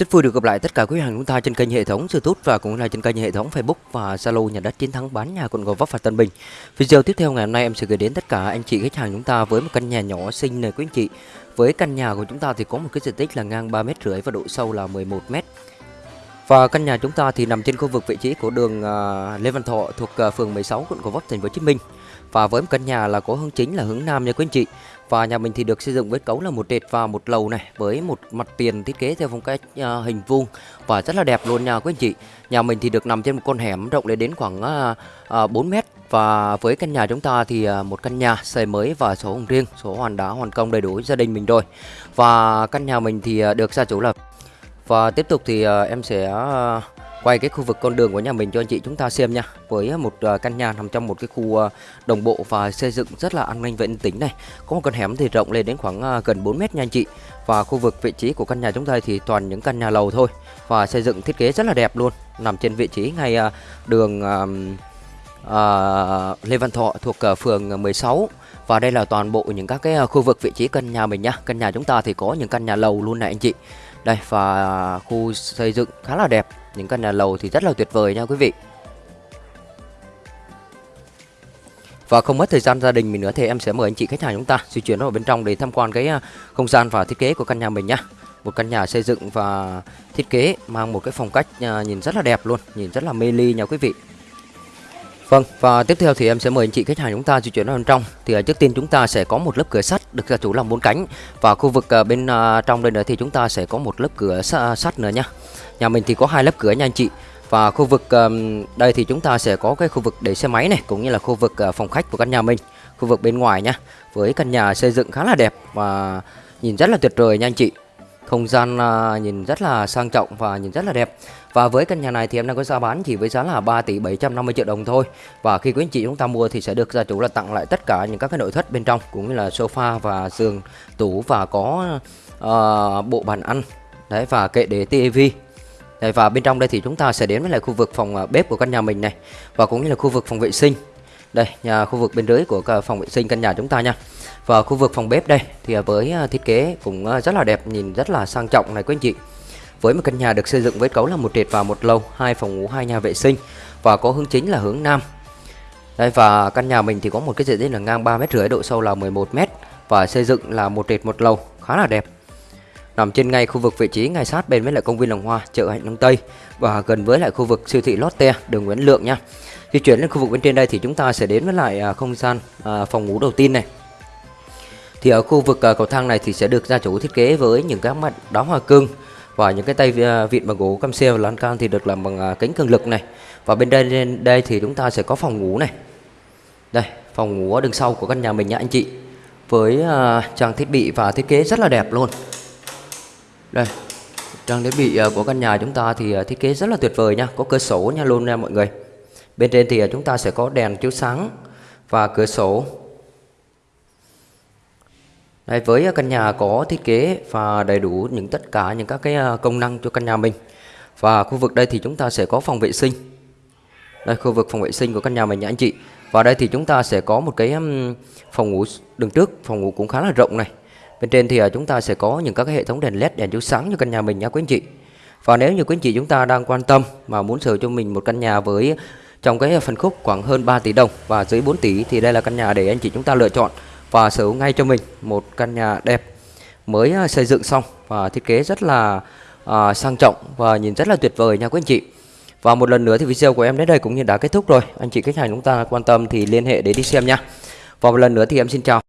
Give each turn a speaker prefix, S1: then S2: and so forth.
S1: Rất vui được gặp lại tất cả quý khách hàng chúng ta trên kênh hệ thống YouTube và cũng là trên kênh hệ thống Facebook và Zalo nhà đất chiến thắng bán nhà quận Gò Vấp và Tân Bình. Video tiếp theo ngày hôm nay em sẽ gửi đến tất cả anh chị khách hàng chúng ta với một căn nhà nhỏ xinh này quý anh chị. Với căn nhà của chúng ta thì có một cái diện tích là ngang 3 mét rưỡi và độ sâu là 11 mét. Và căn nhà chúng ta thì nằm trên khu vực vị trí của đường à, Lê Văn Thọ thuộc à, phường 16 quận Gò Vấp thành phố Hồ Chí Minh. Và với căn nhà là có hướng chính là hướng nam nha quý anh chị. Và nhà mình thì được xây dựng với cấu là một trệt và một lầu này với một mặt tiền thiết kế theo phong cách uh, hình vuông và rất là đẹp luôn nha quý anh chị. Nhà mình thì được nằm trên một con hẻm rộng lên đến khoảng uh, uh, 4 mét và với căn nhà chúng ta thì uh, một căn nhà xây mới và số hồng riêng, số hoàn đá hoàn công đầy đủ gia đình mình rồi. Và căn nhà mình thì uh, được gia chủ là và tiếp tục thì ờ, em sẽ ờ, quay cái khu vực con đường của nhà mình cho anh chị chúng ta xem nha. Với một ờ, căn nhà nằm trong một cái khu đồng bộ và xây dựng rất là an ninh vệ tính này. Có một con hẻm thì rộng lên đến khoảng gần 4 mét nha anh chị. Và khu vực vị trí của căn nhà chúng ta thì toàn những căn nhà lầu thôi. Và xây dựng thiết kế rất là đẹp luôn. Nằm trên vị trí ngay đường Lê Văn Thọ thuộc phường 16 và đây là toàn bộ những các cái khu vực vị trí căn nhà mình nhá căn nhà chúng ta thì có những căn nhà lầu luôn này anh chị đây và khu xây dựng khá là đẹp những căn nhà lầu thì rất là tuyệt vời nha quý vị Và không mất thời gian gia đình mình nữa thì em sẽ mời anh chị khách hàng chúng ta di chuyển vào bên trong để tham quan cái à, không gian và thiết kế của căn nhà mình nhá. Một căn nhà xây dựng và thiết kế mang một cái phong cách à, nhìn rất là đẹp luôn, nhìn rất là mê ly nha quý vị. Vâng, và tiếp theo thì em sẽ mời anh chị khách hàng chúng ta di chuyển vào bên trong. Thì à, trước tiên chúng ta sẽ có một lớp cửa sắt được gia chủ làm bốn cánh và khu vực à, bên à, trong đây nữa thì chúng ta sẽ có một lớp cửa sắt nữa nhá. Nhà mình thì có hai lớp cửa nha anh chị. Và khu vực đây thì chúng ta sẽ có cái khu vực để xe máy này cũng như là khu vực phòng khách của căn nhà mình, khu vực bên ngoài nhá. Với căn nhà xây dựng khá là đẹp và nhìn rất là tuyệt vời nha anh chị. Không gian à, nhìn rất là sang trọng và nhìn rất là đẹp. Và với căn nhà này thì em đang có giá bán chỉ với giá là 3 tỷ 750 triệu đồng thôi. Và khi quý anh chị chúng ta mua thì sẽ được gia chủ là tặng lại tất cả những các cái nội thất bên trong cũng như là sofa và giường, tủ và có uh, bộ bàn ăn. Đấy và kệ để tivi. Đấy, và bên trong đây thì chúng ta sẽ đến với lại khu vực phòng à, bếp của căn nhà mình này và cũng như là khu vực phòng vệ sinh. Đây, nhà khu vực bên dưới của phòng vệ sinh căn nhà chúng ta nha. Và khu vực phòng bếp đây thì à, với à, thiết kế cũng à, rất là đẹp, nhìn rất là sang trọng này quý anh chị. Với một căn nhà được xây dựng với cấu là một trệt và một lầu, hai phòng ngủ, hai nhà vệ sinh và có hướng chính là hướng nam. Đây và căn nhà mình thì có một cái diện tích là ngang 3 mét rưỡi, độ sâu là 11 mét và xây dựng là một trệt một lầu, khá là đẹp. Nằm trên ngay khu vực vị trí ngay sát bên với lại công viên Làng Hoa, chợ Hạnh Đông Tây và gần với lại khu vực siêu thị Lotte, đường Nguyễn Lượng nha. Di chuyển lên khu vực bên trên đây thì chúng ta sẽ đến với lại à, không gian à, phòng ngủ đầu tiên này. Thì ở khu vực à, cầu thang này thì sẽ được gia chủ thiết kế với những các mặt đá hoa cương và những cái tay vịn bằng gỗ cam xe và lan can thì được làm bằng kính cường lực này. Và bên đây đây thì chúng ta sẽ có phòng ngủ này. Đây, phòng ngủ ở đằng sau của căn nhà mình nha anh chị. Với trang thiết bị và thiết kế rất là đẹp luôn. Đây, trang thiết bị ờ, của căn nhà chúng ta thì ờ, thiết kế rất là tuyệt vời nha, có cửa sổ nha luôn nha mọi người. Bên trên thì ờ, chúng ta sẽ có đèn chiếu sáng và cửa sổ. Đây, với căn nhà có thiết kế và đầy đủ những tất cả những các cái công năng cho căn nhà mình. Và khu vực đây thì chúng ta sẽ có phòng vệ sinh. Đây khu vực phòng vệ sinh của căn nhà mình nha anh chị. Và đây thì chúng ta sẽ có một cái phòng ngủ đường trước, phòng ngủ cũng khá là rộng này. Bên trên thì à, chúng ta sẽ có những các cái hệ thống đèn led đèn chiếu sáng cho căn nhà mình nha quý anh chị. Và nếu như quý anh chị chúng ta đang quan tâm mà muốn sở cho mình một căn nhà với trong cái phân khúc khoảng hơn 3 tỷ đồng và dưới 4 tỷ thì đây là căn nhà để anh chị chúng ta lựa chọn và sở hữu ngay cho mình một căn nhà đẹp mới à, xây dựng xong và thiết kế rất là à, sang trọng và nhìn rất là tuyệt vời nha quý anh chị. Và một lần nữa thì video của em đến đây cũng như đã kết thúc rồi. Anh chị khách hàng chúng ta quan tâm thì liên hệ để đi xem nha. Và một lần nữa thì em xin chào.